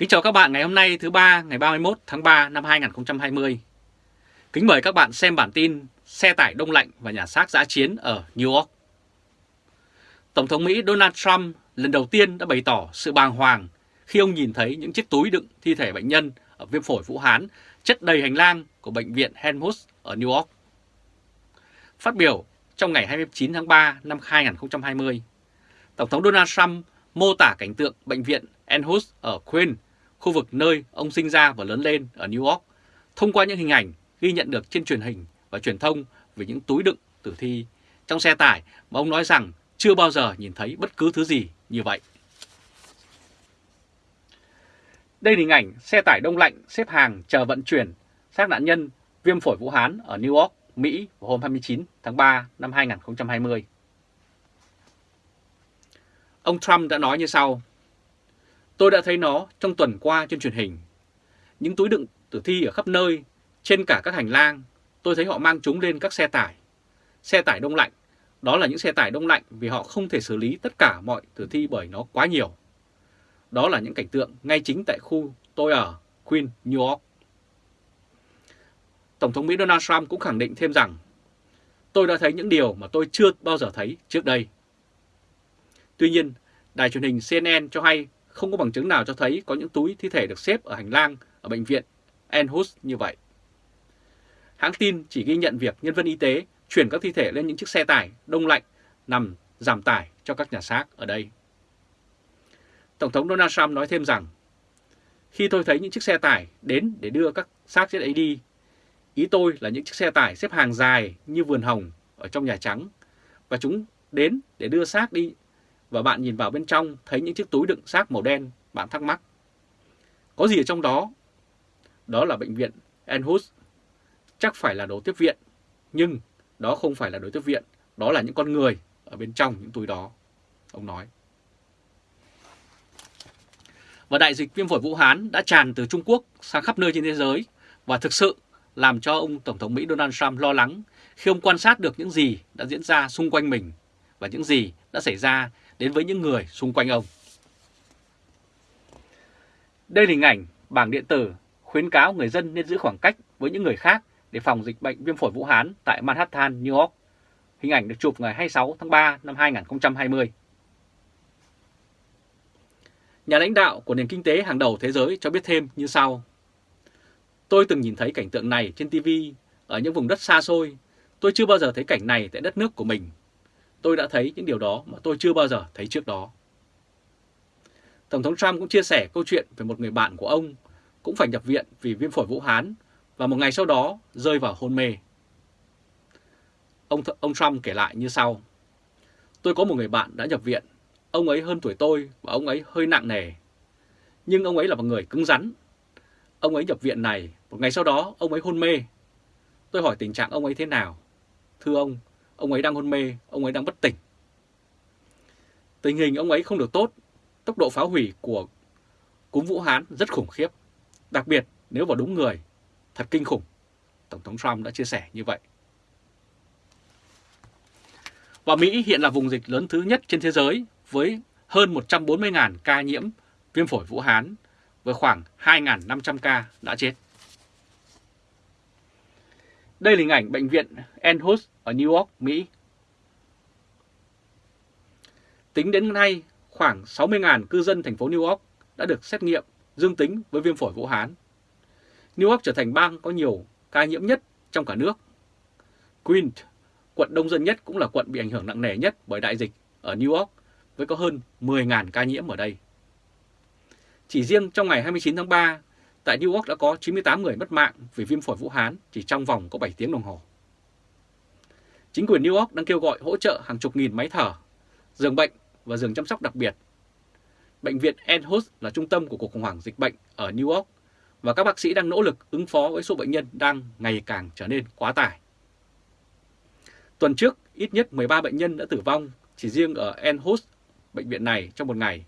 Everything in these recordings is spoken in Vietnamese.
Kính chào các bạn ngày hôm nay thứ ba ngày 31 tháng 3 năm 2020. Kính mời các bạn xem bản tin xe tải đông lạnh và nhà xác giã chiến ở New York. Tổng thống Mỹ Donald Trump lần đầu tiên đã bày tỏ sự bàng hoàng khi ông nhìn thấy những chiếc túi đựng thi thể bệnh nhân ở viêm phổi Vũ Hán chất đầy hành lang của bệnh viện Helmholtz ở New York. Phát biểu trong ngày 29 tháng 3 năm 2020, Tổng thống Donald Trump mô tả cảnh tượng bệnh viện Helmholtz ở Queens, khu vực nơi ông sinh ra và lớn lên ở New York, thông qua những hình ảnh ghi nhận được trên truyền hình và truyền thông về những túi đựng tử thi trong xe tải mà ông nói rằng chưa bao giờ nhìn thấy bất cứ thứ gì như vậy. Đây là hình ảnh xe tải đông lạnh xếp hàng chờ vận chuyển xác nạn nhân viêm phổi Vũ Hán ở New York, Mỹ vào hôm 29 tháng 3 năm 2020. Ông Trump đã nói như sau. Tôi đã thấy nó trong tuần qua trên truyền hình. Những túi đựng tử thi ở khắp nơi, trên cả các hành lang, tôi thấy họ mang chúng lên các xe tải. Xe tải đông lạnh, đó là những xe tải đông lạnh vì họ không thể xử lý tất cả mọi tử thi bởi nó quá nhiều. Đó là những cảnh tượng ngay chính tại khu tôi ở, Queen, New York. Tổng thống Mỹ Donald Trump cũng khẳng định thêm rằng tôi đã thấy những điều mà tôi chưa bao giờ thấy trước đây. Tuy nhiên, đài truyền hình CNN cho hay không có bằng chứng nào cho thấy có những túi thi thể được xếp ở hành lang ở bệnh viện Enhus như vậy. Hãng tin chỉ ghi nhận việc nhân viên y tế chuyển các thi thể lên những chiếc xe tải đông lạnh nằm giảm tải cho các nhà xác ở đây. Tổng thống Donald Trump nói thêm rằng, khi tôi thấy những chiếc xe tải đến để đưa các xác chết ấy đi, ý tôi là những chiếc xe tải xếp hàng dài như vườn hồng ở trong Nhà Trắng, và chúng đến để đưa xác đi, và bạn nhìn vào bên trong thấy những chiếc túi đựng xác màu đen, bạn thắc mắc. Có gì ở trong đó? Đó là bệnh viện Enhus, chắc phải là đồ tiếp viện, nhưng đó không phải là đồ tiếp viện, đó là những con người ở bên trong những túi đó, ông nói. Và đại dịch viêm phổi Vũ Hán đã tràn từ Trung Quốc sang khắp nơi trên thế giới và thực sự làm cho ông Tổng thống Mỹ Donald Trump lo lắng khi ông quan sát được những gì đã diễn ra xung quanh mình và những gì đã xảy ra đến với những người xung quanh ông. Đây là hình ảnh bảng điện tử khuyến cáo người dân nên giữ khoảng cách với những người khác để phòng dịch bệnh viêm phổi Vũ Hán tại Manhattan, New York. Hình ảnh được chụp ngày 26 tháng 3 năm 2020. Nhà lãnh đạo của nền kinh tế hàng đầu thế giới cho biết thêm như sau. Tôi từng nhìn thấy cảnh tượng này trên TV ở những vùng đất xa xôi. Tôi chưa bao giờ thấy cảnh này tại đất nước của mình. Tôi đã thấy những điều đó mà tôi chưa bao giờ thấy trước đó. Tổng thống Trump cũng chia sẻ câu chuyện về một người bạn của ông cũng phải nhập viện vì viêm phổi Vũ Hán và một ngày sau đó rơi vào hôn mê. Ông, ông Trump kể lại như sau. Tôi có một người bạn đã nhập viện Ông ấy hơn tuổi tôi và ông ấy hơi nặng nề. Nhưng ông ấy là một người cứng rắn. Ông ấy nhập viện này, một ngày sau đó ông ấy hôn mê. Tôi hỏi tình trạng ông ấy thế nào. Thưa ông, ông ấy đang hôn mê, ông ấy đang bất tỉnh. Tình hình ông ấy không được tốt, tốc độ phá hủy của cúm Vũ Hán rất khủng khiếp. Đặc biệt nếu vào đúng người, thật kinh khủng. Tổng thống Trump đã chia sẻ như vậy. Và Mỹ hiện là vùng dịch lớn thứ nhất trên thế giới với hơn 140.000 ca nhiễm viêm phổi Vũ Hán với khoảng 2.500 ca đã chết. Đây là hình ảnh bệnh viện Enhus ở New York, Mỹ. Tính đến nay, khoảng 60.000 cư dân thành phố New York đã được xét nghiệm dương tính với viêm phổi Vũ Hán. New York trở thành bang có nhiều ca nhiễm nhất trong cả nước. Queens, quận đông dân nhất cũng là quận bị ảnh hưởng nặng nề nhất bởi đại dịch ở New York với có hơn 10.000 ca nhiễm ở đây. Chỉ riêng trong ngày 29 tháng 3, tại New York đã có 98 người mất mạng vì viêm phổi Vũ Hán chỉ trong vòng có 7 tiếng đồng hồ. Chính quyền New York đang kêu gọi hỗ trợ hàng chục nghìn máy thở, giường bệnh và giường chăm sóc đặc biệt. Bệnh viện Enhus là trung tâm của cuộc khủng hoảng dịch bệnh ở New York và các bác sĩ đang nỗ lực ứng phó với số bệnh nhân đang ngày càng trở nên quá tải. Tuần trước, ít nhất 13 bệnh nhân đã tử vong chỉ riêng ở Enhus bệnh viện này trong một ngày,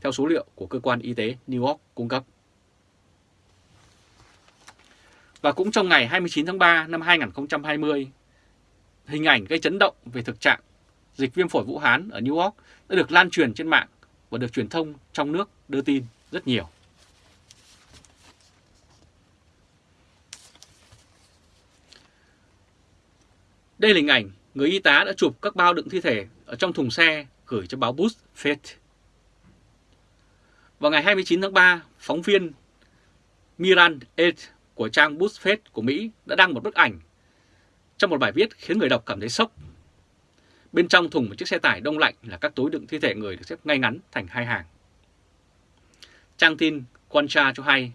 theo số liệu của cơ quan y tế New York cung cấp. Và cũng trong ngày 29 tháng 3 năm 2020, hình ảnh gây chấn động về thực trạng dịch viêm phổi Vũ Hán ở New York đã được lan truyền trên mạng và được truyền thông trong nước đưa tin rất nhiều. Đây là hình ảnh người y tá đã chụp các bao đựng thi thể ở trong thùng xe gửi cho báo Bus Fed. Vào ngày 29 tháng 3, phóng viên Miran Ed của trang BuzzFeed của Mỹ đã đăng một bức ảnh trong một bài viết khiến người đọc cảm thấy sốc. Bên trong thùng một chiếc xe tải đông lạnh là các túi đựng thi thể người được xếp ngay ngắn thành hai hàng. Trang tin Quancha cho hay,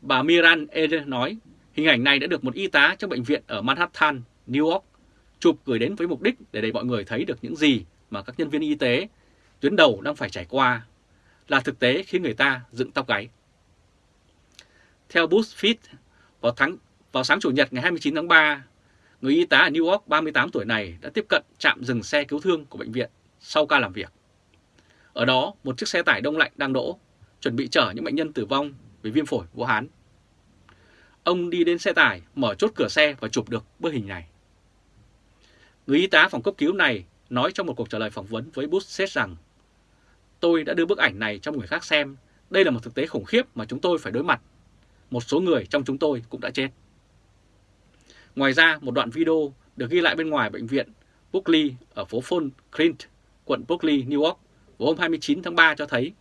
bà Miran Eder nói hình ảnh này đã được một y tá trong bệnh viện ở Manhattan, New York chụp gửi đến với mục đích để để mọi người thấy được những gì mà các nhân viên y tế tuyến đầu đang phải trải qua là thực tế khiến người ta dựng tóc gáy. Theo BuzzFeed, vào, tháng, vào sáng Chủ nhật ngày 29 tháng 3, người y tá ở New York 38 tuổi này đã tiếp cận trạm dừng xe cứu thương của bệnh viện sau ca làm việc. Ở đó, một chiếc xe tải đông lạnh đang đỗ, chuẩn bị chở những bệnh nhân tử vong vì viêm phổi Vũ Hán. Ông đi đến xe tải, mở chốt cửa xe và chụp được bức hình này. Người y tá phòng cấp cứu này nói trong một cuộc trả lời phỏng vấn với Bush rằng Tôi đã đưa bức ảnh này cho người khác xem. Đây là một thực tế khủng khiếp mà chúng tôi phải đối mặt. Một số người trong chúng tôi cũng đã chết. Ngoài ra, một đoạn video được ghi lại bên ngoài bệnh viện Brooklyn ở phố Fon Clint, quận Brooklyn, New York vào hôm 29 tháng 3 cho thấy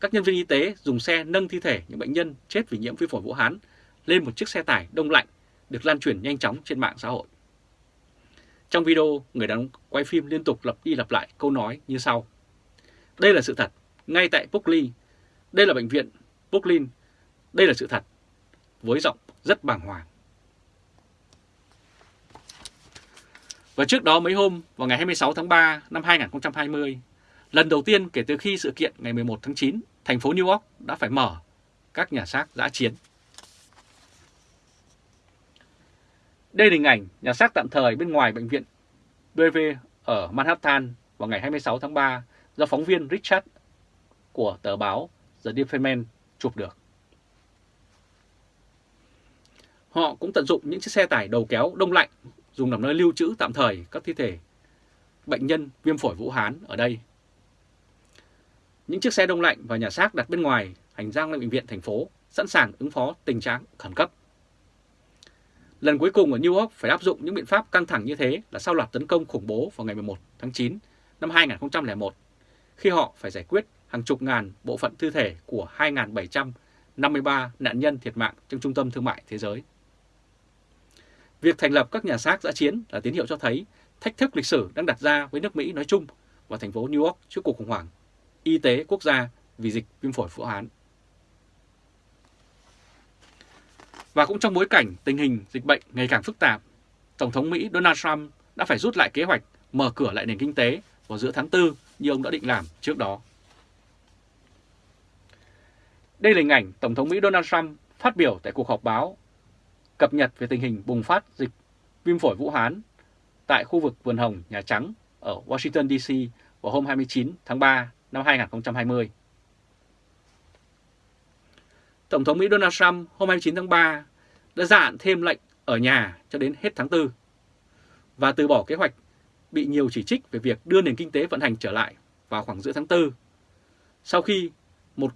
các nhân viên y tế dùng xe nâng thi thể những bệnh nhân chết vì nhiễm vi phổi Vũ Hán lên một chiếc xe tải đông lạnh được lan truyền nhanh chóng trên mạng xã hội. Trong video, người đàn ông quay phim liên tục lặp đi lặp lại câu nói như sau. Đây là sự thật, ngay tại Brooklyn. Đây là bệnh viện Brooklyn. Đây là sự thật, với giọng rất bàng hoàng. Và trước đó mấy hôm, vào ngày 26 tháng 3 năm 2020, lần đầu tiên kể từ khi sự kiện ngày 11 tháng 9, thành phố New York đã phải mở các nhà xác giã chiến. Đây là hình ảnh nhà xác tạm thời bên ngoài bệnh viện BV ở Manhattan vào ngày 26 tháng 3 do phóng viên Richard của tờ báo The Defense chụp được. Họ cũng tận dụng những chiếc xe tải đầu kéo đông lạnh, dùng làm nơi lưu trữ tạm thời các thi thể bệnh nhân viêm phổi Vũ Hán ở đây. Những chiếc xe đông lạnh và nhà xác đặt bên ngoài hành lang bệnh viện thành phố, sẵn sàng ứng phó tình trạng khẩn cấp. Lần cuối cùng ở New York phải áp dụng những biện pháp căng thẳng như thế là sau loạt tấn công khủng bố vào ngày 11 tháng 9 năm 2001 khi họ phải giải quyết hàng chục ngàn bộ phận thi thể của 2.753 nạn nhân thiệt mạng trong trung tâm thương mại thế giới. Việc thành lập các nhà xác giã chiến là tín hiệu cho thấy thách thức lịch sử đang đặt ra với nước Mỹ nói chung và thành phố New York trước cuộc khủng hoảng y tế quốc gia vì dịch viêm phổi Vũ Hán. Và cũng trong bối cảnh tình hình dịch bệnh ngày càng phức tạp, Tổng thống Mỹ Donald Trump đã phải rút lại kế hoạch mở cửa lại nền kinh tế vào giữa tháng 4 như ông đã định làm trước đó. Đây là hình ảnh Tổng thống Mỹ Donald Trump phát biểu tại cuộc họp báo cập nhật về tình hình bùng phát dịch viêm phổi Vũ Hán tại khu vực Vườn Hồng, Nhà Trắng ở Washington DC vào hôm 29 tháng 3 năm 2020. Tổng thống Mỹ Donald Trump hôm 29 tháng 3 đã gia hạn thêm lệnh ở nhà cho đến hết tháng 4 và từ bỏ kế hoạch bị nhiều chỉ trích về việc đưa nền kinh tế vận hành trở lại vào khoảng giữa tháng 4. Sau khi một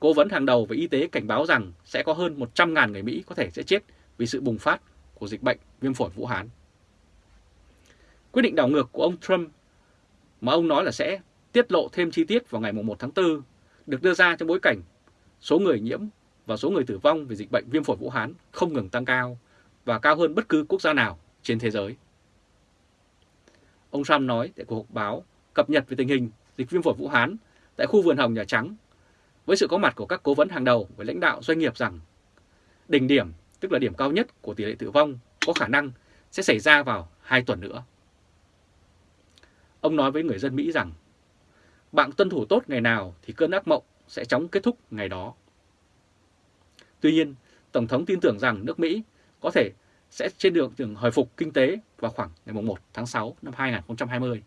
cố vấn hàng đầu về y tế cảnh báo rằng sẽ có hơn 100.000 người Mỹ có thể sẽ chết vì sự bùng phát của dịch bệnh viêm phổi Vũ Hán. Quyết định đảo ngược của ông Trump mà ông nói là sẽ tiết lộ thêm chi tiết vào ngày 1 tháng 4 được đưa ra trong bối cảnh số người nhiễm và số người tử vong vì dịch bệnh viêm phổi Vũ Hán không ngừng tăng cao và cao hơn bất cứ quốc gia nào trên thế giới. Ông Trump nói tại cuộc họp báo cập nhật về tình hình dịch viêm phổi Vũ Hán tại khu vườn hồng Nhà Trắng với sự có mặt của các cố vấn hàng đầu với lãnh đạo doanh nghiệp rằng đỉnh điểm, tức là điểm cao nhất của tỷ lệ tử vong có khả năng sẽ xảy ra vào 2 tuần nữa. Ông nói với người dân Mỹ rằng bạn tuân thủ tốt ngày nào thì cơn ác mộng sẽ chóng kết thúc ngày đó. Tuy nhiên, Tổng thống tin tưởng rằng nước Mỹ có thể sẽ trên đường đường hồi phục kinh tế vào khoảng ngày 1 tháng 6 năm 2020.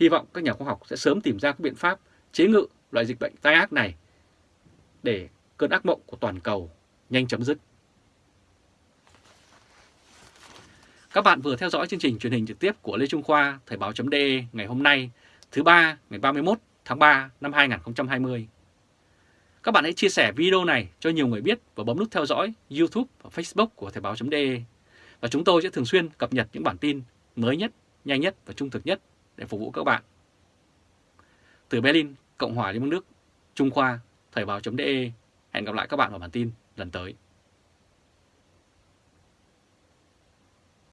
Hy vọng các nhà khoa học sẽ sớm tìm ra các biện pháp chế ngự loại dịch bệnh tai ác này để cơn ác mộng của toàn cầu nhanh chấm dứt. Các bạn vừa theo dõi chương trình truyền hình trực tiếp của Lê Trung Khoa Thời báo.de ngày hôm nay thứ ba ngày 31 tháng 3 năm 2020. Các bạn hãy chia sẻ video này cho nhiều người biết và bấm nút theo dõi YouTube và Facebook của Thời báo.de Và chúng tôi sẽ thường xuyên cập nhật những bản tin mới nhất, nhanh nhất và trung thực nhất để phục vụ các bạn. Từ Berlin, Cộng hòa Liên bang Đức, Trung Khoa, Thời báo.de, hẹn gặp lại các bạn vào bản tin lần tới.